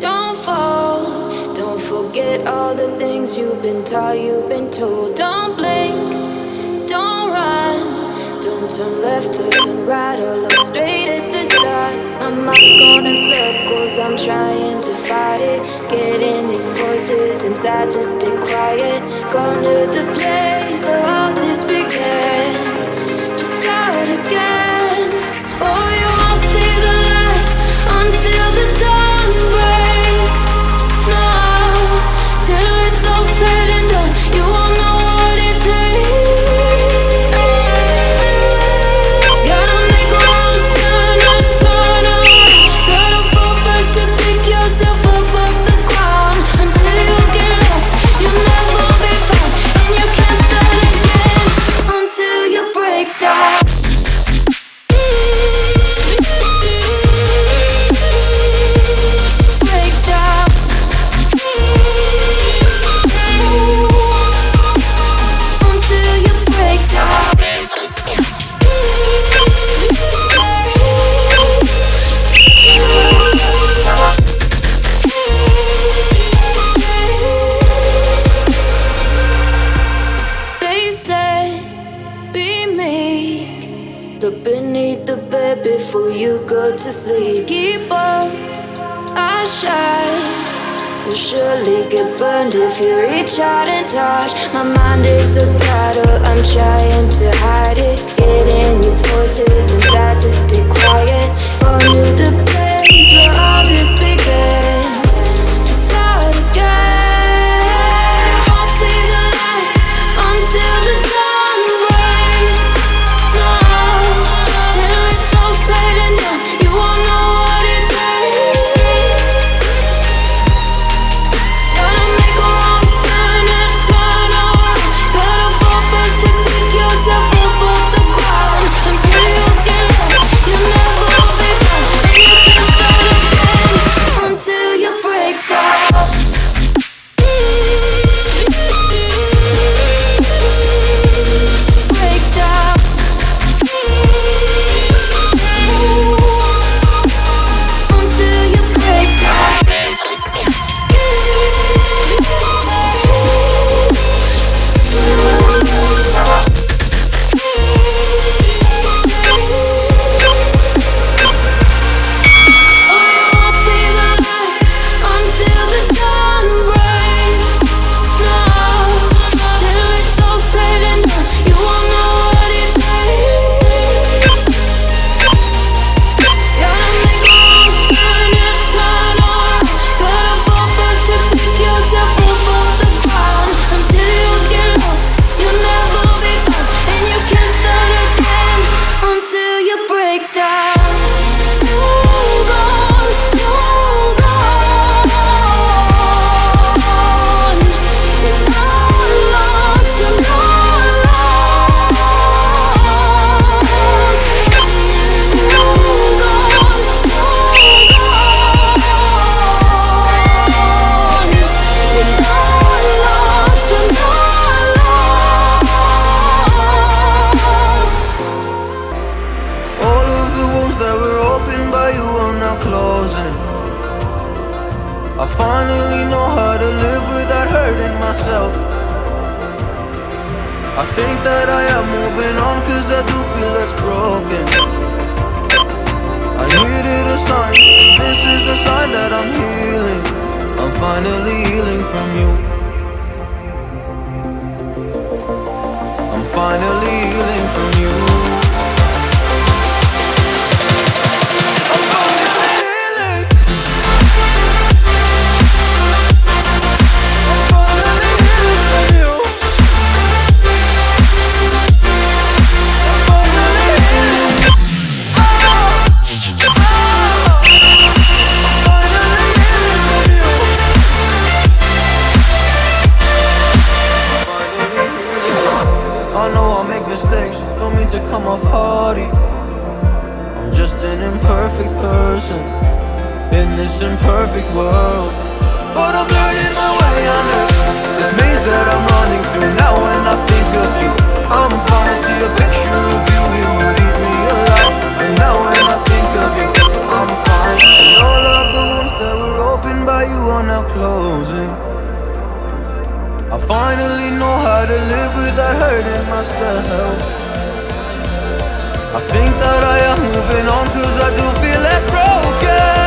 don't fall. Don't forget all the things you've been taught, you've been told. Don't blink, don't run. Don't turn left or turn right or look straight at the sun. My mind's going in circles, I'm trying to fight it. Getting these voices inside just stay quiet. Go to the place. it before you go to sleep. Keep on, I shine. You'll surely get burned if you reach out and touch. My mind is a battle, I'm trying to hide it. Getting these voices inside to stay quiet. Going to the place where all this began. That I am moving on cause I do feel less broken. I needed a sign, this is a sign that I'm healing. I'm finally healing from you. I'm finally an imperfect person In this imperfect world. But I'm learning my way under This maze that I'm running through Now when I think of you. I'm falling to a picture of you You would eat me alive. And now when I think of you I'm fine. And all of the wounds that were opened by you Are now closing. I finally know how to live without hurting myself I think that I am moving on cause I do feel less broken